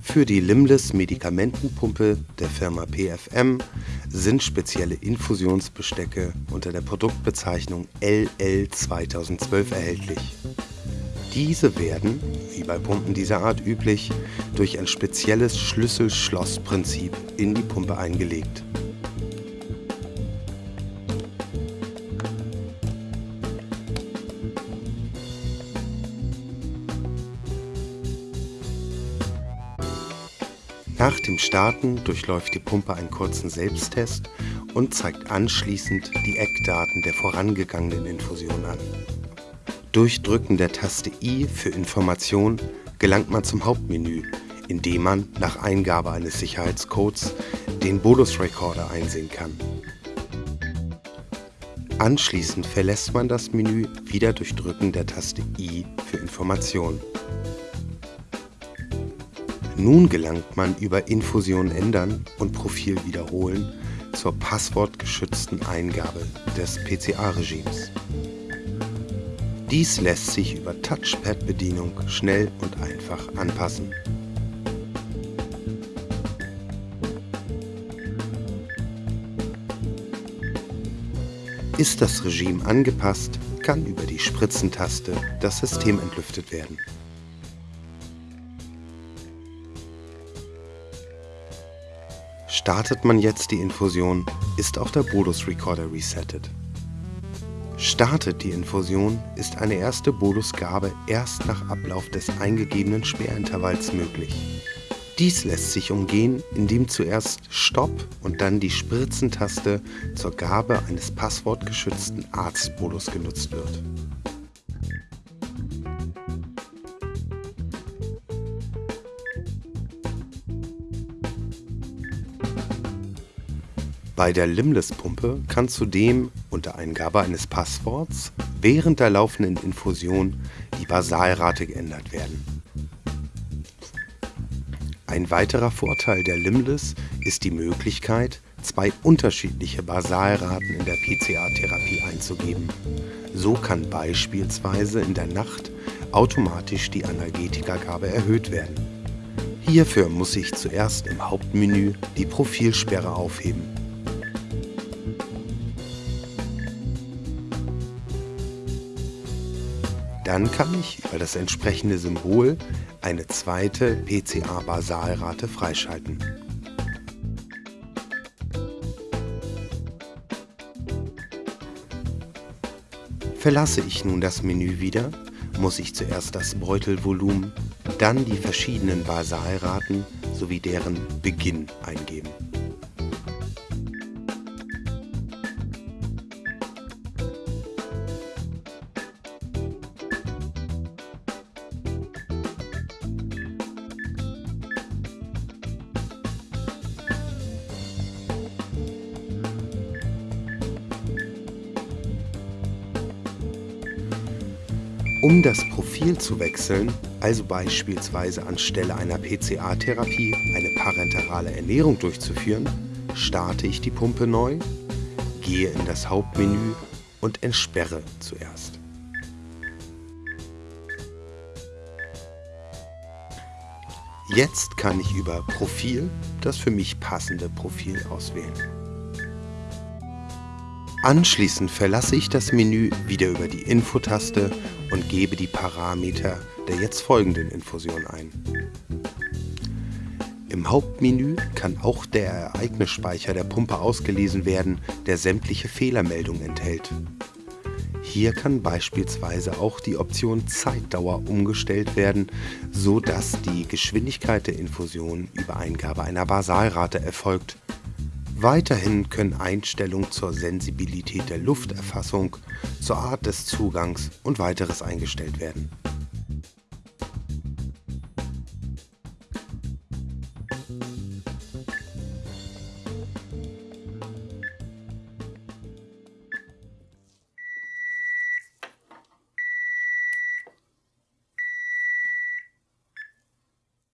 Für die Limless Medikamentenpumpe der Firma PFM sind spezielle Infusionsbestecke unter der Produktbezeichnung LL 2012 erhältlich. Diese werden, wie bei Pumpen dieser Art üblich, durch ein spezielles Schlüssel-Schloss-Prinzip in die Pumpe eingelegt Nach dem Starten durchläuft die Pumpe einen kurzen Selbsttest und zeigt anschließend die Eckdaten der vorangegangenen Infusion an. Durch Drücken der Taste I für Information gelangt man zum Hauptmenü, in dem man nach Eingabe eines Sicherheitscodes den Bolus Recorder einsehen kann. Anschließend verlässt man das Menü wieder durch Drücken der Taste I für Information. Nun gelangt man über Infusion ändern und Profil wiederholen zur passwortgeschützten Eingabe des PCA-Regimes. Dies lässt sich über Touchpad-Bedienung schnell und einfach anpassen. Ist das Regime angepasst, kann über die Spritzentaste das System entlüftet werden. Startet man jetzt die Infusion, ist auch der Bolus Recorder resettet. Startet die Infusion, ist eine erste Bolusgabe erst nach Ablauf des eingegebenen Sperrintervalls möglich. Dies lässt sich umgehen, indem zuerst Stopp und dann die Spritzentaste zur Gabe eines passwortgeschützten Arztbolus genutzt wird. Bei der Limless-Pumpe kann zudem unter Eingabe eines Passworts während der laufenden Infusion die Basalrate geändert werden. Ein weiterer Vorteil der Limless ist die Möglichkeit, zwei unterschiedliche Basalraten in der PCA-Therapie einzugeben. So kann beispielsweise in der Nacht automatisch die Analgetikagabe erhöht werden. Hierfür muss ich zuerst im Hauptmenü die Profilsperre aufheben. Dann kann ich über das entsprechende Symbol eine zweite PCA-Basalrate freischalten. Verlasse ich nun das Menü wieder, muss ich zuerst das Beutelvolumen, dann die verschiedenen Basalraten sowie deren Beginn eingeben. Um das Profil zu wechseln, also beispielsweise anstelle einer PCA-Therapie eine parenterale Ernährung durchzuführen, starte ich die Pumpe neu, gehe in das Hauptmenü und entsperre zuerst. Jetzt kann ich über Profil das für mich passende Profil auswählen. Anschließend verlasse ich das Menü wieder über die Info-Taste und gebe die Parameter der jetzt folgenden Infusion ein. Im Hauptmenü kann auch der Ereignisspeicher der Pumpe ausgelesen werden, der sämtliche Fehlermeldungen enthält. Hier kann beispielsweise auch die Option Zeitdauer umgestellt werden, so dass die Geschwindigkeit der Infusion über Eingabe einer Basalrate erfolgt Weiterhin können Einstellungen zur Sensibilität der Lufterfassung, zur Art des Zugangs und weiteres eingestellt werden